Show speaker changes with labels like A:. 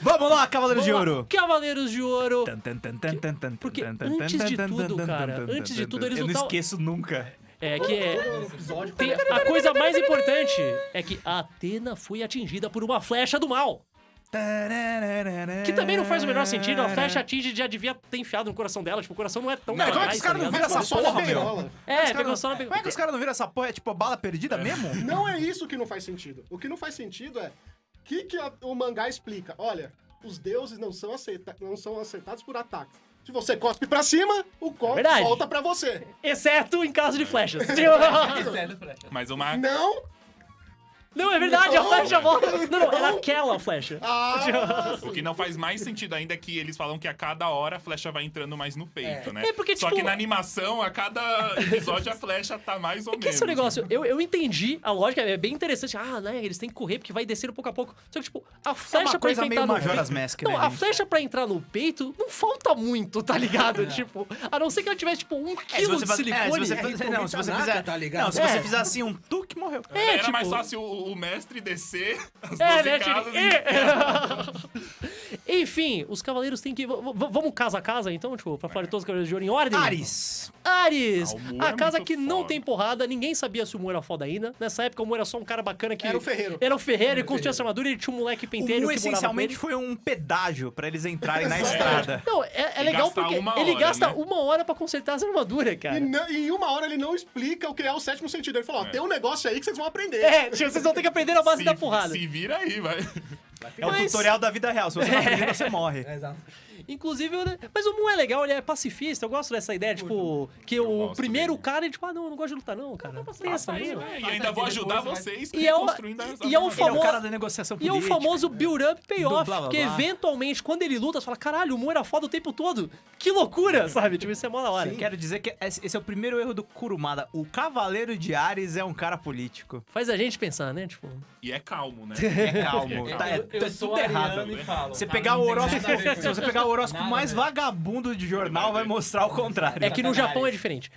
A: Vamos lá, Cavaleiros de
B: Vamos lá,
A: Ouro.
B: Cavaleiros de Ouro. Porque antes de tudo, cara, antes de tudo, eles
A: Eu não esqueço nunca.
B: É que é.
C: episódio
B: Tem a coisa mais importante é que a Atena foi atingida por uma flecha do mal. Que também não faz o menor sentido. A flecha atinge já devia ter enfiado no coração dela. Tipo, o coração não é tão
D: Não,
A: Como é que os caras
B: tá
A: não
B: ligado?
A: viram essa
C: Só na
A: porra, meu?
B: É,
A: Os
B: pegou só na
A: é que os caras não viram essa porra? É tipo a bala perdida mesmo?
C: Não é isso que não faz sentido. O que não faz sentido é que, que a- o mangá explica. Olha, os deuses não são, aceita não são acertados por ataques. Se você cospe pra cima, o copo
B: verdade.
C: volta pra você.
B: Exceto em caso de flechas.
D: Mas uma.
C: Não!
B: Não, é verdade, a
C: Não.
B: flecha volta. Não, não, era aquela flecha.
C: Ah,
D: O que não faz mais sentido ainda é que eles falam que a cada hora a flecha vai entrando mais no peito, né?
B: É porque,
D: Só
B: tipo-
D: que na animação, a cada episódio a flecha tá mais ou
B: É que
D: menos.
B: esse é o negócio, eu, eu entendi a lógica, é bem interessante. Ah, né, eles têm que correr porque vai descendo pouco a pouco. Só que, tipo, a flecha pra
A: coisa meio
B: no
A: Majora's
B: peito...
A: Mask,
B: Não,
A: né,
B: a
A: gente?
B: flecha pra entrar no peito não falta muito, tá ligado? Tipo, a não ser que ela tivesse, tipo, um
A: É, se
B: quilo
A: você
B: de
A: faz- é,
B: silicone.
A: se você fizer- não, se você fizer,
E: tá ligado?
A: não, se
B: É.
A: você fizer assim um tuque, morreu.
B: É,
D: Era
B: tipo-
D: mais fácil o, o mestre descer as
B: É,
D: 12
B: né?
D: casas e-
B: Enfim, os cavaleiros têm que. v- Vamos casa a casa, então, tipo, pra falar de todos os cavaleiros de ouro em ordem?
A: Ares.
B: Ares!
D: Ah, o Mu
B: a
D: é
B: casa
D: muito
B: que não
D: foda.
B: tem porrada, ninguém sabia se o Mu era foda ainda. Nessa época, o Mu era só um cara bacana que.
C: Era o ferreiro.
B: Era o ferreiro, ele construía essa armadura, ele tinha um moleque
A: O
B: penteiro
A: Mu
B: que morava com
A: essencialmente foi um pedágio pra eles entrarem na estrada.
B: Não, é, é
D: E
B: legal porque
D: uma
B: ele
D: hora,
B: gasta
D: né?
B: uma hora pra consertar as armaduras,
C: e,
B: cara.
C: não- e em uma hora ele não explica o que é o sétimo sentido. Ele falou, ó, tem um negócio aí que vocês vão aprender.
B: É, vocês vão ter que aprender na base
D: se,
B: da porrada.
D: Se vira aí, vai.
A: É o
B: Mas-
A: tutorial da vida real. Se você não aprender, você morre.
E: É, exato.
B: Inclusive, eu- mas o Mu é legal, ele é pacifista. Eu gosto dessa ideia, tipo, que o
D: gosto
B: primeiro
D: dele.
B: cara, ele, tipo, ah, não, eu não gosto de lutar, não, cara. Tem essa
D: Aí, e ainda vou ajudar vocês
B: E é o-
D: construindo as
B: e é o
A: Ele é o
B: famoso-
A: cara da negociação
B: E é o famoso build-up payoff,
A: Do blá, blá,
B: que
A: blá.
B: eventualmente, quando ele luta, você fala, caralho, o Mu era foda o tempo todo. Que loucura, sabe? Tipo, isso é mó da hora.
A: Quero dizer que esse esse é o primeiro erro do Kurumada. O Cavaleiro de Ares é um cara político.
B: Faz a gente pensar, né? Tipo,
D: E é calmo, né?
A: É calmo.
D: É
A: Tá, é,
E: Eu-
A: tá
E: sou
A: tudo errado. Você pegar o horóscopo, se você pegar o horóscopo mais vagabundo de jornal, vai mostrar o contrário.
B: é que no. Japão é diferente.